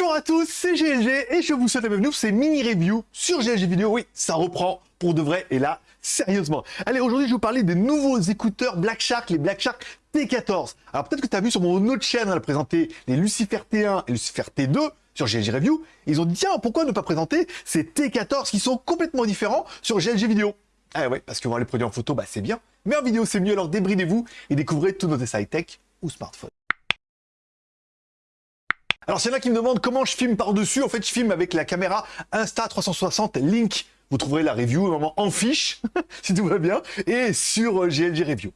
Bonjour à tous, c'est GLG et je vous souhaite la bienvenue pour ces mini reviews sur GLG Vidéo. Oui, ça reprend pour de vrai et là, sérieusement. Allez, aujourd'hui, je vais vous parler des nouveaux écouteurs Black Shark, les Black Shark T14. Alors peut-être que tu as vu sur mon autre chaîne, on a présenté les Lucifer T1 et Lucifer T2 sur GLG Review. Ils ont dit, tiens, pourquoi ne pas présenter ces T14 qui sont complètement différents sur GLG Vidéo? Ah ouais, parce que voir les produits en photo, bah c'est bien. Mais en vidéo, c'est mieux, alors débridez-vous et découvrez tous nos essais high-tech ou smartphones. Alors, c'est là qui me demande comment je filme par-dessus. En fait, je filme avec la caméra Insta360 Link. Vous trouverez la review en fiche, si tout va bien, et sur GLG euh, Review.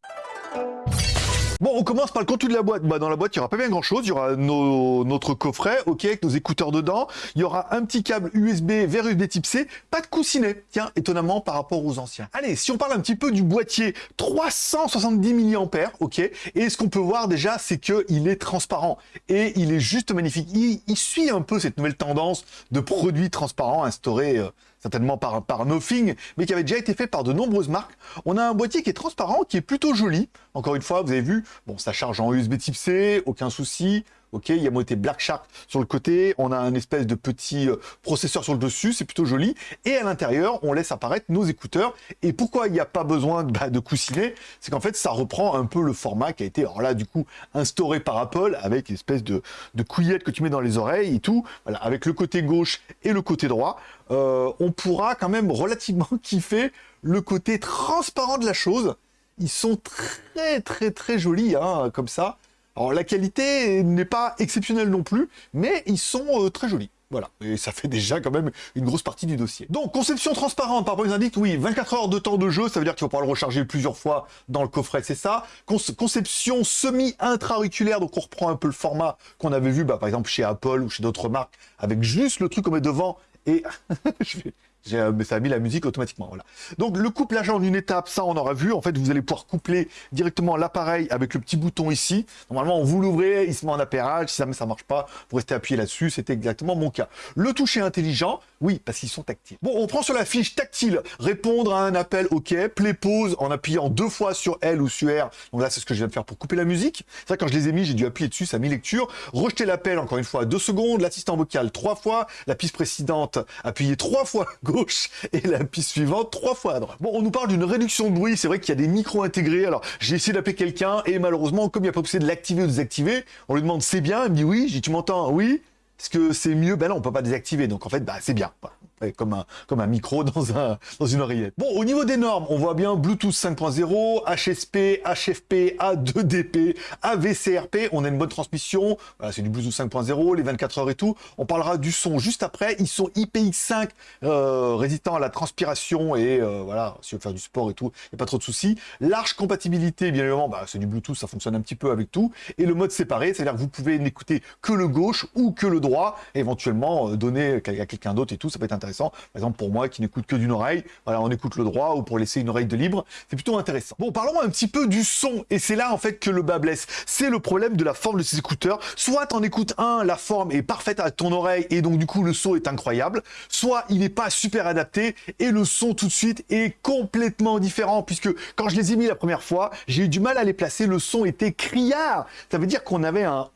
Bon, on commence par le contenu de la boîte. Bah, dans la boîte, il n'y aura pas bien grand-chose. Il y aura notre coffret, ok, avec nos écouteurs dedans. Il y aura un petit câble USB vers USB type C. Pas de coussinet, tiens, étonnamment par rapport aux anciens. Allez, si on parle un petit peu du boîtier, 370 mAh, ok. Et ce qu'on peut voir déjà, c'est qu'il est transparent. Et il est juste magnifique. Il, suit un peu cette nouvelle tendance de produits transparents instaurés... Euh, certainement par, par Nothing, mais qui avait déjà été fait par de nombreuses marques. On a un boîtier qui est transparent, qui est plutôt joli. Encore une fois, vous avez vu, bon, ça charge en USB type C, aucun souci. Ok, il y a moitié Black Shark sur le côté, on a un espèce de petit euh, processeur sur le dessus, c'est plutôt joli. Et à l'intérieur, on laisse apparaître nos écouteurs. Et pourquoi il n'y a pas besoin bah, de coussinet C'est qu'en fait, ça reprend un peu le format qui a été, alors là, du coup, instauré par Apple avec une espèce de, de couillette que tu mets dans les oreilles et tout. Voilà, avec le côté gauche et le côté droit, euh, on pourra quand même relativement kiffer le côté transparent de la chose. Ils sont très, très, très jolis, hein, comme ça. Alors la qualité n'est pas exceptionnelle non plus, mais ils sont euh, très jolis. Voilà, et ça fait déjà quand même une grosse partie du dossier. Donc, conception transparente, par rapport aux indices, oui, 24 heures de temps de jeu, ça veut dire qu'il va pouvoir le recharger plusieurs fois dans le coffret, c'est ça. conception semi-intra-auriculaire, donc on reprend un peu le format qu'on avait vu, bah, par exemple, chez Apple ou chez d'autres marques, avec juste le truc qu'on met devant et je vais, mais ça a mis la musique automatiquement. Voilà. Donc le couplage en une étape, ça on aura vu. En fait, vous allez pouvoir coupler directement l'appareil avec le petit bouton ici. Normalement, vous l'ouvrez, il se met en appairage. Si jamais ça marche pas, vous restez appuyé là-dessus. C'était exactement mon cas. Le toucher intelligent, oui, parce qu'ils sont tactiles. Bon, on prend sur la fiche tactile, répondre à un appel, ok, play pause en appuyant deux fois sur L ou sur R. Donc là, c'est ce que je viens de faire pour couper la musique. Vrai, quand je les ai mis, j'ai dû appuyer dessus, ça a mis lecture. Rejeter l'appel, encore une fois, deux secondes. L'assistant vocal, trois fois. La piste précédente, appuyer trois fois et la piste suivante trois fois à. Bon, on nous parle d'une réduction de bruit, c'est vrai qu'il y a des micros intégrés, alors j'ai essayé d'appeler quelqu'un et malheureusement, comme il n'y a pas possibilité de l'activer ou de désactiver, on lui demande c'est bien, il me dit oui, j'ai tu m'entends? Oui. Est-ce que c'est mieux? Ben non, on peut pas désactiver, donc en fait, bah c'est bien comme un, comme un micro dans, un, dans une oreillette. Bon, au niveau des normes, on voit bien Bluetooth 5.0, HSP, HFP, A2DP, AVCRP, on a une bonne transmission, voilà, c'est du Bluetooth 5.0, les 24 heures et tout. On parlera du son juste après, ils sont IPX5 euh, résistants à la transpiration et euh, voilà, si on veut faire du sport et tout, il n'y a pas trop de soucis. Large compatibilité, bien évidemment, bah, c'est du Bluetooth, ça fonctionne un petit peu avec tout. Et le mode séparé, c'est-à-dire que vous pouvez n'écouter que le gauche ou que le droit, éventuellement euh, donner à quelqu'un d'autre et tout, ça peut être intéressant. Par exemple, pour moi qui n'écoute que d'une oreille, voilà, on écoute le droit ou pour laisser une oreille de libre, c'est plutôt intéressant. Bon, parlons un petit peu du son, et c'est là en fait que le bas blesse. C'est le problème de la forme de ces écouteurs. Soit en écoutes un, la forme est parfaite à ton oreille et donc du coup le son est incroyable, soit il n'est pas super adapté et le son tout de suite est complètement différent puisque quand je les ai mis la première fois, j'ai eu du mal à les placer, le son était criard. Ça veut dire qu'on avait un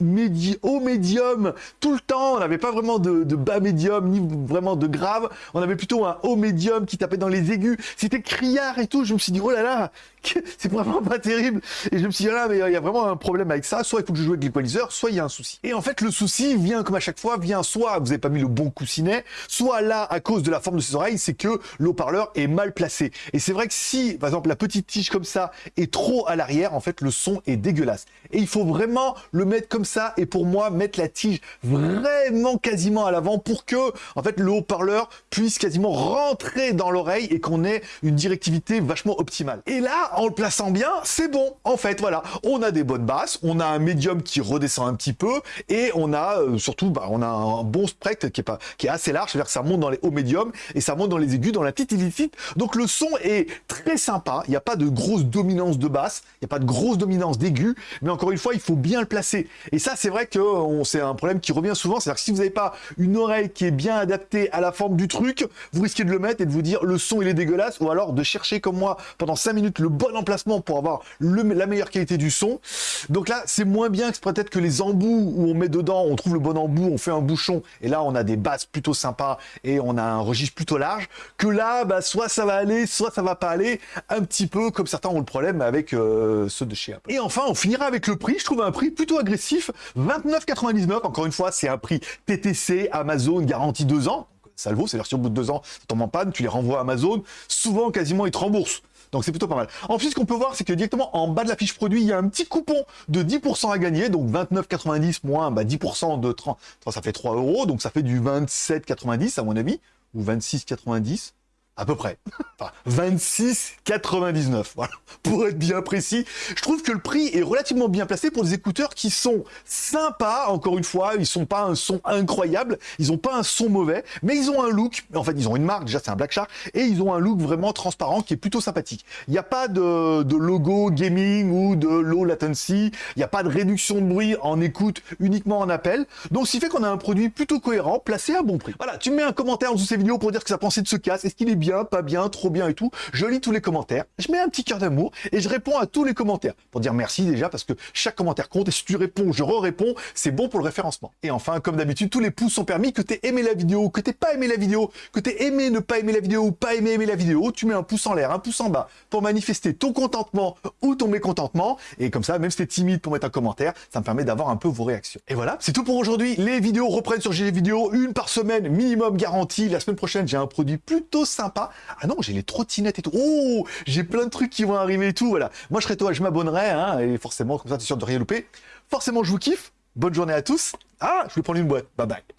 haut médium tout le temps, on n'avait pas vraiment de, de bas médium ni vraiment de grave on avait plutôt un haut médium qui tapait dans les aigus. C'était criard et tout. Je me suis dit, oh là là, c'est vraiment pas terrible. Et je me suis dit, là, mais il y a vraiment un problème avec ça. Soit il faut que je joue avec l'équaliseur, soit il y a un souci. Et en fait, le souci vient, comme à chaque fois, vient soit vous n'avez pas mis le bon coussinet, soit là, à cause de la forme de ses oreilles, c'est que l'haut-parleur est mal placé. Et c'est vrai que si, par exemple, la petite tige comme ça est trop à l'arrière, en fait, le son est dégueulasse. Et il faut vraiment le mettre comme ça. Et pour moi, mettre la tige vraiment quasiment à l'avant pour que, en fait, le haut-parleur puisse quasiment rentrer dans l'oreille et qu'on ait une directivité vachement optimale. Et là, en le plaçant bien, c'est bon. En fait, voilà, on a des bonnes basses, on a un médium qui redescend un petit peu et on a euh, surtout, bah, on a un bon spectre qui est, pas, qui est assez large, c'est-à-dire que ça monte dans les hauts médiums et ça monte dans les aigus, dans la petite illicite. Donc le son est très sympa, il n'y a pas de grosse dominance de basse, il n'y a pas de grosse dominance d'aigus, mais encore une fois, il faut bien le placer. Et ça, c'est vrai que c'est un problème qui revient souvent, c'est-à-dire que si vous n'avez pas une oreille qui est bien adaptée à la forme du truc, vous risquez de le mettre et de vous dire le son il est dégueulasse, ou alors de chercher comme moi pendant 5 minutes le bon emplacement pour avoir la meilleure qualité du son. Donc là, c'est moins bien que peut-être que les embouts où on met dedans, on trouve le bon embout, on fait un bouchon, et là on a des basses plutôt sympas et on a un registre plutôt large, que là, bah, soit ça va aller, soit ça va pas aller, un petit peu comme certains ont le problème avec euh, ceux de chez Apple. Et enfin, on finira avec le prix, je trouve un prix plutôt agressif, 29,99, encore une fois, c'est un prix TTC, Amazon, garantie 2 ans, vaut, c'est-à-dire si au bout de deux ans, ça tombe en panne, tu les renvoies à Amazon, souvent, quasiment, ils te remboursent. Donc c'est plutôt pas mal. Ensuite, ce qu'on peut voir, c'est que directement en bas de la fiche produit, il y a un petit coupon de 10% à gagner. Donc 29,90 moins bah, 10% de 30, ça fait 3 euros. Donc ça fait du 27,90 à mon avis, ou 26,90 à peu près. Enfin, 26,99, voilà, pour être bien précis. Je trouve que le prix est relativement bien placé pour des écouteurs qui sont sympas, encore une fois, ils sont pas un son incroyable, ils ont pas un son mauvais, mais ils ont un look, en fait, ils ont une marque, déjà c'est un Black Shark, et ils ont un look vraiment transparent qui est plutôt sympathique. Il n'y a pas de, logo gaming ou de low latency, il n'y a pas de réduction de bruit en écoute, uniquement en appel, donc ce qui fait qu'on a un produit plutôt cohérent, placé à bon prix. Voilà, tu mets un commentaire en dessous de ces vidéos pour dire que ça pensait de ce casque, est-ce qu'il est bien pas bien, trop bien et tout. Je lis tous les commentaires, je mets un petit cœur d'amour et je réponds à tous les commentaires pour dire merci déjà parce que chaque commentaire compte et si tu réponds, je re-réponds, c'est bon pour le référencement. Et enfin, comme d'habitude, tous les pouces sont permis, que t'aies aimé la vidéo, que t'aies pas aimé la vidéo, que t'aies aimé ne pas aimer la vidéo pas aimé aimer la vidéo, tu mets un pouce en l'air, un pouce en bas pour manifester ton contentement ou ton mécontentement. Et comme ça, même si t'es timide pour mettre un commentaire, ça me permet d'avoir un peu vos réactions. Et voilà, c'est tout pour aujourd'hui. Les vidéos reprennent sur GG Vidéo, une par semaine minimum garantie. La semaine prochaine, j'ai un produit plutôt sympa ah non, j'ai les trottinettes et tout. Oh, j'ai plein de trucs qui vont arriver et tout. Voilà. Moi, je serais toi, je m'abonnerai. Hein, et forcément, comme ça, tu es sûr de rien louper. Forcément, je vous kiffe. Bonne journée à tous. Ah, je vais prendre une boîte. Bye bye.